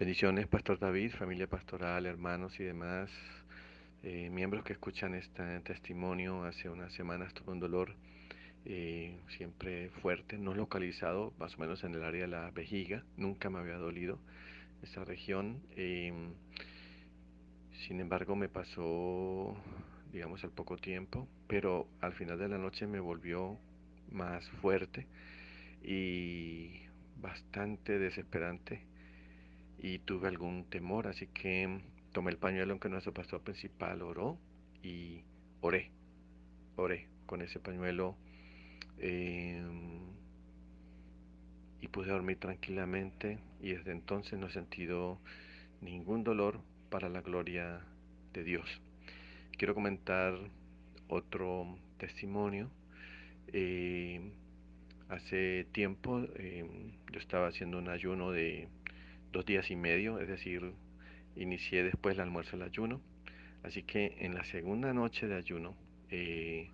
Bendiciones, Pastor David, familia pastoral, hermanos y demás eh, miembros que escuchan este testimonio. Hace unas semanas tuve un dolor eh, siempre fuerte, no localizado, más o menos en el área de la vejiga. Nunca me había dolido esa región. Em, sin embargo, me pasó, digamos, al poco tiempo, pero al final de la noche me volvió más fuerte y bastante desesperante y tuve algún temor, así que tomé el pañuelo que nuestro pastor principal oró y oré, oré con ese pañuelo em, y pude dormir tranquilamente y desde entonces no he sentido ningún dolor para la gloria de Dios. Quiero comentar otro testimonio. Em, hace tiempo em, yo estaba haciendo un ayuno de dos días y medio, es decir, inicié después el almuerzo el ayuno. Así que en la segunda noche de ayuno eh,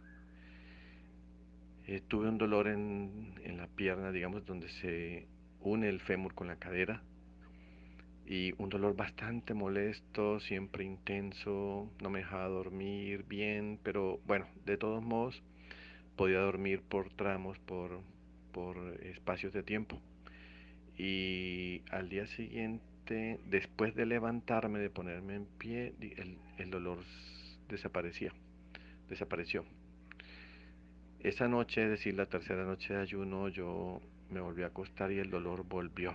eh, tuve un dolor en, en, la pierna, digamos, donde se une el fémur con la cadera. Y un dolor bastante molesto, siempre intenso, no me dejaba dormir bien, pero bueno, de todos modos podía dormir por tramos, por, por espacios de tiempo. Y al día siguiente después de levantarme, de ponerme en pie, el, dolor desaparecía, desapareció. Esa noche, es decir, la tercera noche de ayuno, yo me volví a acostar y el dolor volvió.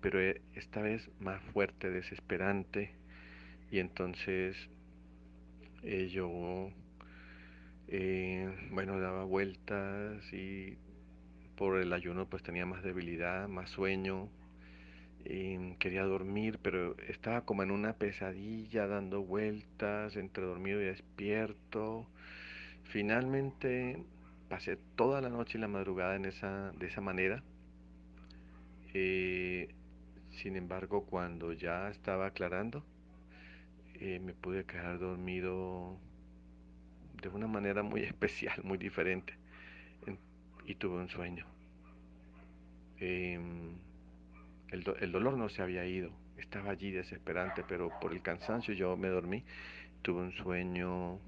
Pero e, esta vez más fuerte, desesperante. Y entonces eh, yo, eh, bueno, daba vueltas y por el ayuno pues tenía más debilidad, más sueño, quería dormir, pero estaba como en una pesadilla, dando vueltas, entre dormido y despierto. Finalmente pasé toda la noche y la madrugada en esa, de esa manera. Eh, sin embargo, cuando ya estaba aclarando, eh, me pude quedar dormido de una manera muy especial, muy diferente. Y tuve un sueño. Em, el, dolor no se había ido, estaba allí desesperante, pero por el cansancio yo me dormí, tuve un sueño,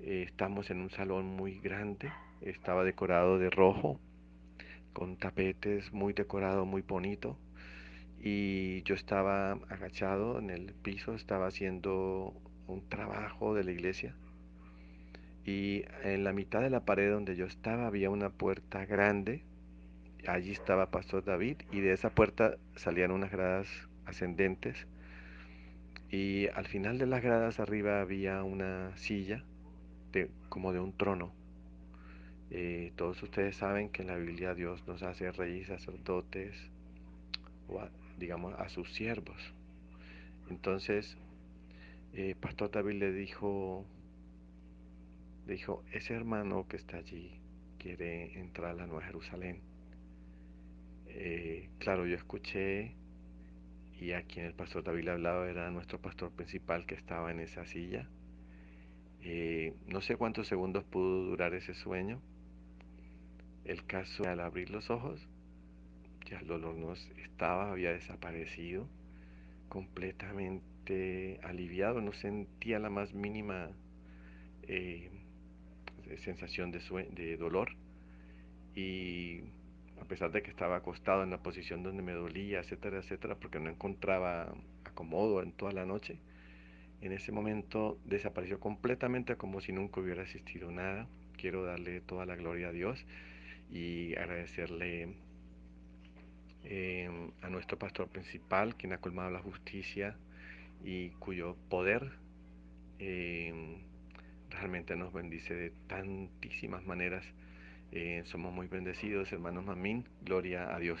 eh, estamos en un salón muy grande, estaba decorado de rojo, con tapetes muy decorado, muy bonito, y yo estaba agachado en el piso, estaba haciendo un trabajo de la iglesia, y en la mitad de la pared donde yo estaba había una puerta grande, allí estaba Pastor David y de esa puerta salían unas gradas ascendentes y al final de las gradas arriba había una silla de, como de un trono. Eh, todos ustedes saben que en la Biblia Dios nos hace reyes, sacerdotes, o digamos a sus siervos. Entonces, eh, Pastor David le dijo, dijo, ese hermano que está allí quiere entrar a la Nueva Jerusalén eh, claro, yo escuché y a quien el pastor David hablaba era nuestro pastor principal que estaba en esa silla. Eh, no sé cuántos segundos pudo durar ese sueño. El caso al abrir los ojos, ya el dolor no estaba, había desaparecido, completamente aliviado, no sentía la más mínima eh, sensación de, dolor. Y a pesar de que estaba acostado en la posición donde me dolía, etcétera, etcétera, porque no encontraba acomodo en toda la noche, en ese momento desapareció completamente como si nunca hubiera existido nada. Quiero darle toda la gloria a Dios y agradecerle em, a nuestro pastor principal, quien ha colmado la justicia y cuyo poder em, realmente nos bendice de tantísimas maneras eh, somos muy bendecidos, hermanos Mamín. Gloria a Dios.